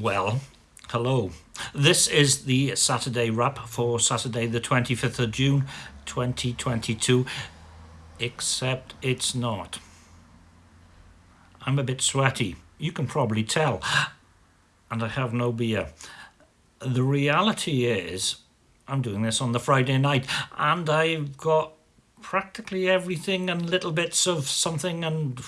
Well, hello. This is the Saturday wrap for Saturday, the 25th of June 2022, except it's not. I'm a bit sweaty. You can probably tell. And I have no beer. The reality is, I'm doing this on the Friday night, and I've got practically everything and little bits of something and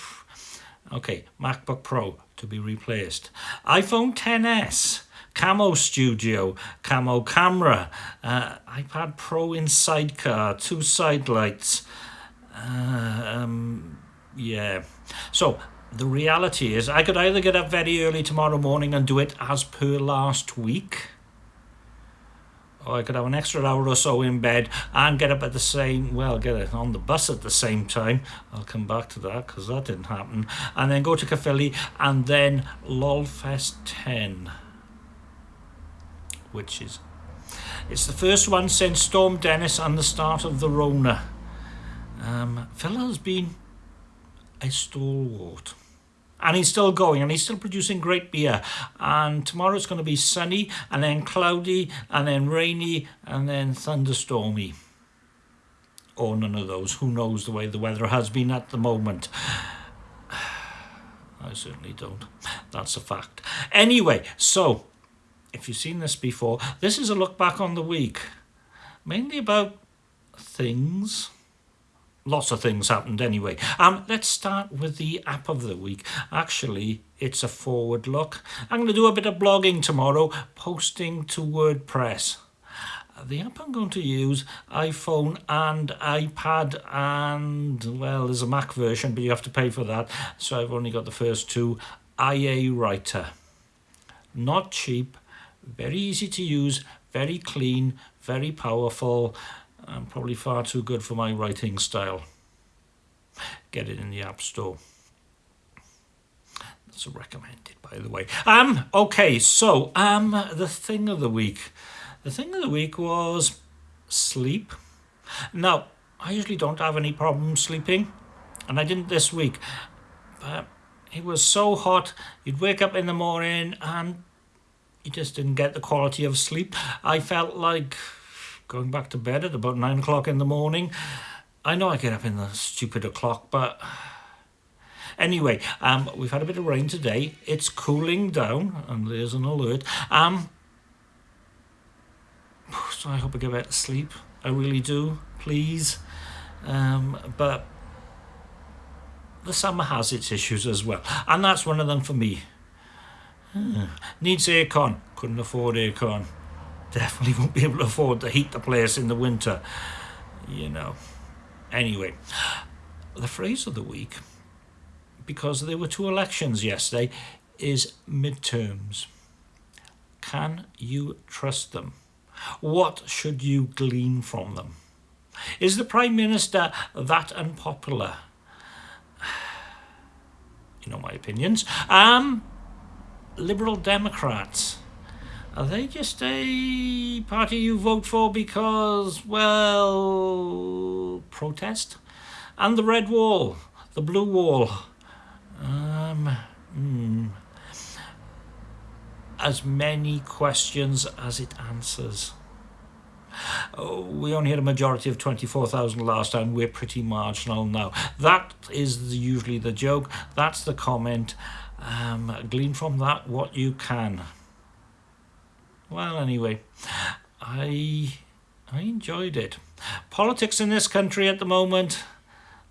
okay macbook pro to be replaced. iphone 10s camo studio camo camera uh, ipad pro in sidecar two side lights uh, um, yeah. So the reality is i could either get up very early tomorrow morning and do it as per last week or I could have an extra hour or so in bed and get up at the same, well, get it on the bus at the same time. I'll come back to that because that didn't happen. And then go to Caerphilly and then LOLFest 10, which is, it's the first one since Storm Dennis and the start of the Rona. Um, Phil has been a stalwart and he's still going and he's still producing great beer. And tomorrow it's going to be sunny and then cloudy and then rainy and then thunderstormy. Or none of those. Who knows the way the weather has been at the moment? I certainly don't. That's a fact. Anyway so if you've seen this before this is a look back on the week. Mainly about things lots of things happened anyway. Um, let's start with the app of the week. Actually, it's a forward look. I'm going to do a bit of blogging tomorrow, posting to WordPress. The app I'm going to use, iPhone and iPad and, well, there's a Mac version, but you have to pay for that. So I've only got the first two. IA Writer. Not cheap, very easy to use, very clean, very powerful and probably far too good for my writing style. Get it in the App Store. That's recommended, by the way. Um, okay, so um, the thing of the week. The thing of the week was sleep. Now, I usually don't have any problems sleeping, and I didn't this week. But it was so hot, you'd wake up in the morning and you just didn't get the quality of sleep. I felt like going back to bed at about nine o'clock in the morning. I know I get up in the stupid o'clock, but anyway, um, we've had a bit of rain today. It's cooling down, and there's an alert. Um, so I hope I get better sleep. I really do, please. Um, but the summer has its issues as well, and that's one of them for me. Hmm. Needs aircon. Couldn't afford aircon definitely won't be able to afford to heat the place in the winter. You know. Anyway, the phrase of the week, because there were two elections yesterday, is midterms. Can you trust them? What should you glean from them? Is the Prime Minister that unpopular? You know my opinions. Um, Liberal Democrats are they just a party you vote for because, well, protest? And the red wall, the blue wall. Um, hmm. As many questions as it answers. We only had a majority of 24,000 last time. We're pretty marginal now. That is usually the joke. That's the comment. Um, glean from that what you can well, anyway, I I enjoyed it. Politics in this country at the moment,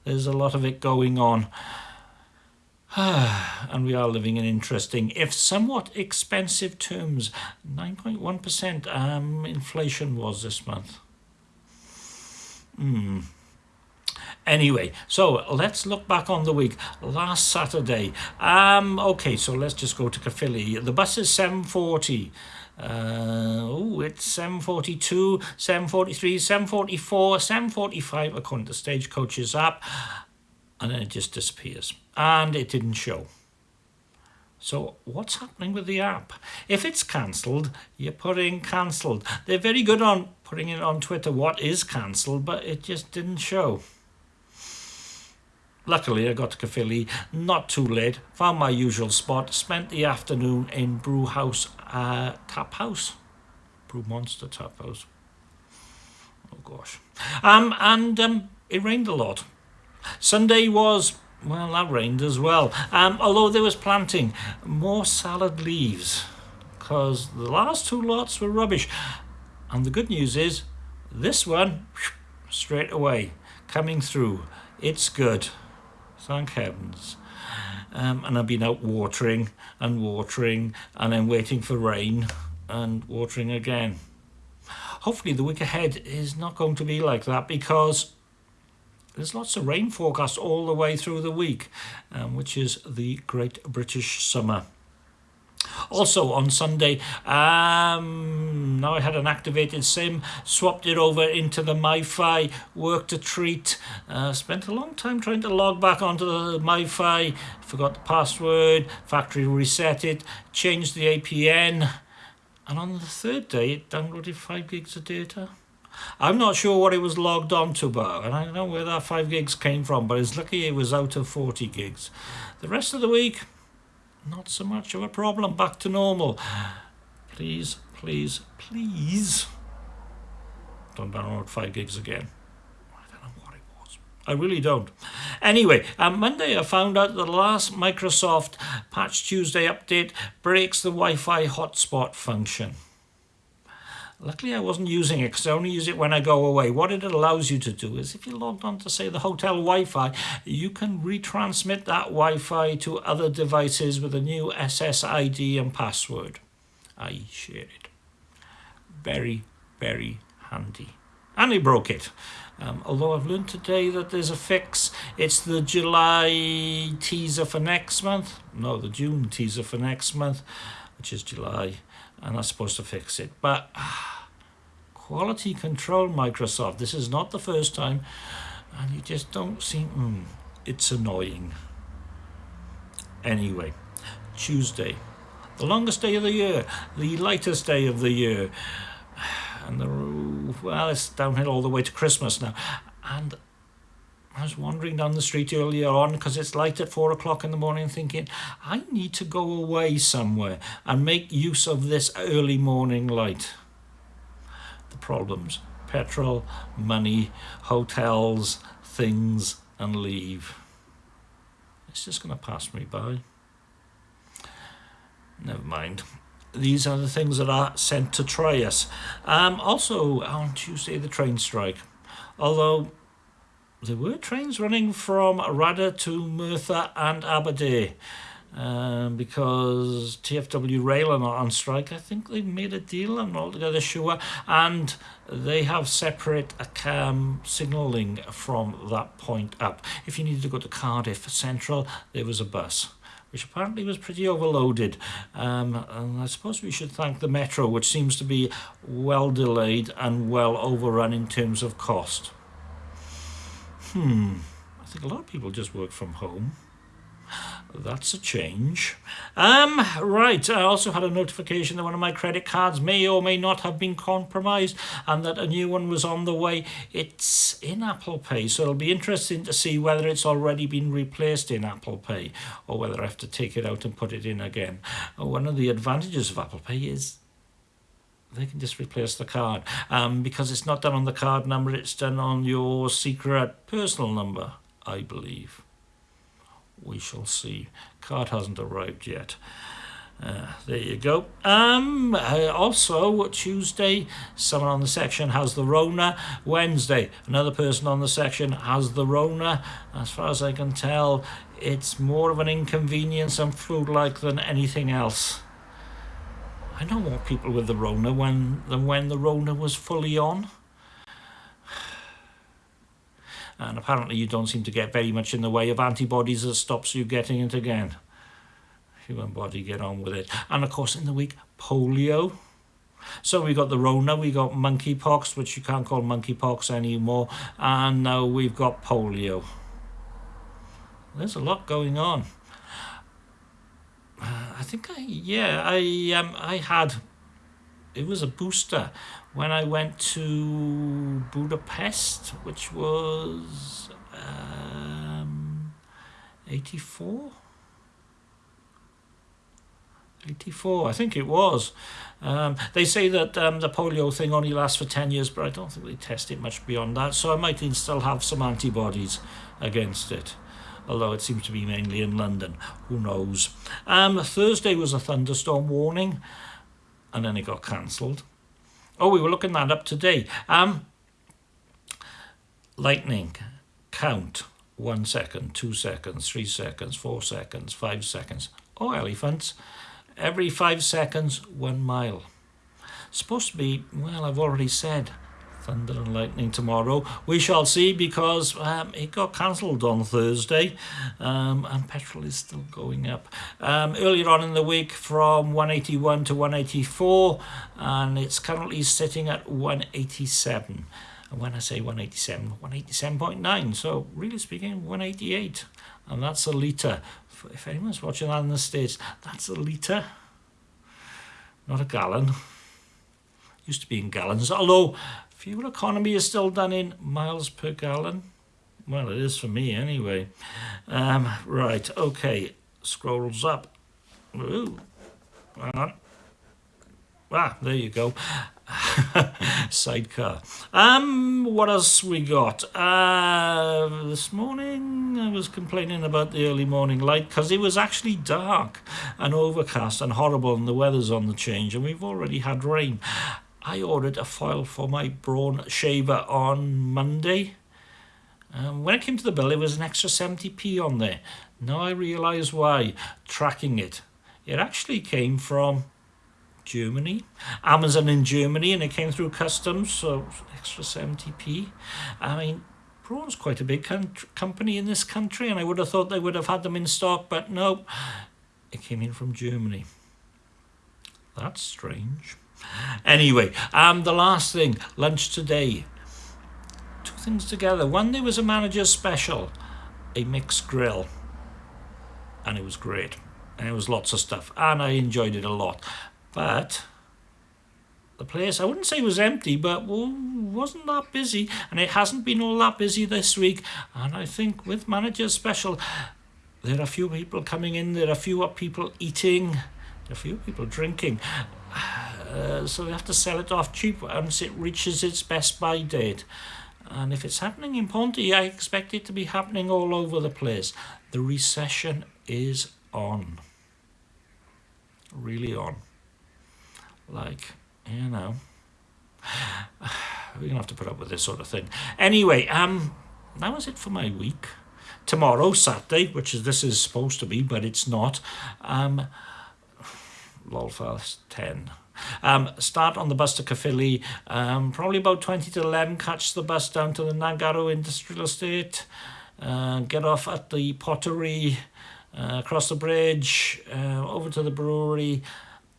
there's a lot of it going on. and we are living in interesting, if somewhat expensive terms. 9.1% um, inflation was this month. Hmm. Anyway, so let's look back on the week. Last Saturday. Um, okay, so let's just go to Caerphilly. The bus is 740. Uh, oh, it's 742, 743, 744, 745 according to the Stagecoaches app. And then it just disappears. And it didn't show. So what's happening with the app? If it's cancelled, you put in cancelled. They're very good on putting it on Twitter what is cancelled, but it just didn't show. Luckily, I got to Caerphilly not too late, found my usual spot, spent the afternoon in Brew House uh, Tap House. Brew Monster Tap House. Oh gosh. Um, and um, it rained a lot. Sunday was, well, that rained as well. Um, although there was planting more salad leaves because the last two lots were rubbish. And the good news is this one, straight away, coming through. It's good. Thank heavens. Um, and I've been out watering and watering and then waiting for rain and watering again. Hopefully the week ahead is not going to be like that because there's lots of rain forecast all the way through the week, um, which is the Great British Summer. Also on Sunday, um, now I had an activated SIM, swapped it over into the MiFi, worked a treat, uh, spent a long time trying to log back onto the MiFi, forgot the password, factory reset it, changed the APN, and on the third day it downloaded 5 gigs of data. I'm not sure what it was logged on to, but I don't know where that 5 gigs came from, but it's lucky it was out of 40 gigs. The rest of the week, not so much of a problem, back to normal. Please, please, please don't download 5 gigs again. I don't know what it was. I really don't. Anyway, on Monday I found out the last Microsoft Patch Tuesday update breaks the Wi-Fi hotspot function. Luckily, I wasn't using it because I only use it when I go away. What it allows you to do is if you logged on to, say, the hotel Wi-Fi, you can retransmit that Wi-Fi to other devices with a new SSID and password. I share it. Very, very handy. And he broke it. Um, although I've learned today that there's a fix. It's the July teaser for next month. No, the June teaser for next month, which is July. And that's supposed to fix it. But... Quality control Microsoft. This is not the first time and you just don't seem, mm, it's annoying. Anyway, Tuesday, the longest day of the year, the lightest day of the year. And the, well, it's downhill all the way to Christmas now. And I was wandering down the street earlier on because it's light at four o'clock in the morning thinking, I need to go away somewhere and make use of this early morning light the problems petrol, money, hotels, things, and leave. It's just going to pass me by. Never mind. These are the things that are sent to try us. Um, also, on Tuesday, the train strike. Although there were trains running from Radyr to Merthyr and Aberdare um, because TFW Rail are not on strike. I think they've made a deal, I'm not altogether sure, and they have separate um, signalling from that point up. If you needed to go to Cardiff Central, there was a bus which apparently was pretty overloaded. Um, and I suppose we should thank the Metro, which seems to be well delayed and well overrun in terms of cost. Hmm, I think a lot of people just work from home. That's a change. Um, right, I also had a notification that one of my credit cards may or may not have been compromised and that a new one was on the way. It's in Apple Pay, so it'll be interesting to see whether it's already been replaced in Apple Pay or whether I have to take it out and put it in again. One of the advantages of Apple Pay is they can just replace the card um, because it's not done on the card number, it's done on your secret personal number, I believe we shall see. Card hasn't arrived yet. Uh, there you go. Um, uh, also, Tuesday, someone on the section has the Rona. Wednesday, another person on the section has the Rona. As far as I can tell, it's more of an inconvenience and flu-like than anything else. I know more people with the Rona when, than when the Rona was fully on and apparently you don't seem to get very much in the way of antibodies that stops you getting it again. Human body, get on with it. And of course in the week, polio. So we got the Rona, we got monkeypox, which you can't call monkeypox anymore, and now we've got polio. There's a lot going on. Uh, I think I, yeah, I um, I had, it was a booster when I went to Budapest, which was um, 84? 84, I think it was. Um, they say that um, the polio thing only lasts for 10 years, but I don't think they test it much beyond that, so I might still have some antibodies against it. Although it seems to be mainly in London. Who knows? Um, Thursday was a thunderstorm warning, and then it got cancelled. Oh, we were looking that up today. Um, lightning, count, one second, two seconds, three seconds, four seconds, five seconds. Oh, elephants. Every five seconds, one mile. supposed to be, well, I've already said, thunder and lightning tomorrow. We shall see because um, it got cancelled on Thursday um, and petrol is still going up. Um, earlier on in the week from 181 to 184 and it's currently sitting at 187. And when I say 187, 187.9. So really speaking, 188. And that's a litre. If anyone's watching that in the States, that's a litre, not a gallon. Used to be in gallons, although fuel economy is still done in miles per gallon. Well, it is for me anyway. Um, right, okay, scrolls up. Ooh. Ah, there you go. Sidecar. Um, what else we got? Uh, this morning I was complaining about the early morning light because it was actually dark and overcast and horrible and the weather's on the change and we've already had rain. I ordered a foil for my Braun shaver on Monday. Um, when it came to the bill, it was an extra 70p on there. Now I realise why. Tracking it. It actually came from Germany, Amazon in Germany, and it came through customs, so extra 70p. I mean, Braun's quite a big company in this country, and I would have thought they would have had them in stock, but no, it came in from Germany. That's strange. Anyway, um, the last thing, lunch today. Two things together. One, there was a manager's special, a mixed grill, and it was great. And it was lots of stuff, and I enjoyed it a lot. But the place, I wouldn't say was empty, but wasn't that busy, and it hasn't been all that busy this week. And I think with manager's special, there are a few people coming in, there are a few people eating, there are a few people drinking. Uh, so we have to sell it off cheap once it reaches its best buy date. And if it's happening in Ponty, I expect it to be happening all over the place. The recession is on. Really on. Like, you know. We're going to have to put up with this sort of thing. Anyway, um, that was it for my week. Tomorrow, Saturday, which is this is supposed to be, but it's not. Um, Lolfest 10. Um, start on the bus to Caerphilly, um, probably about 20 to 11, catch the bus down to the Nantgarw Industrial Estate, uh, get off at the pottery, uh, across the bridge, uh, over to the brewery,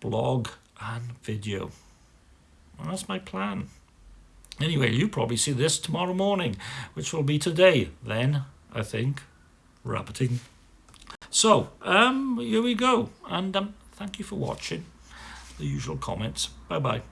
blog and video. That's my plan. Anyway, you probably see this tomorrow morning, which will be today, then, I think, rappeting. So, um, here we go, and um, thank you for watching the usual comments. Bye bye.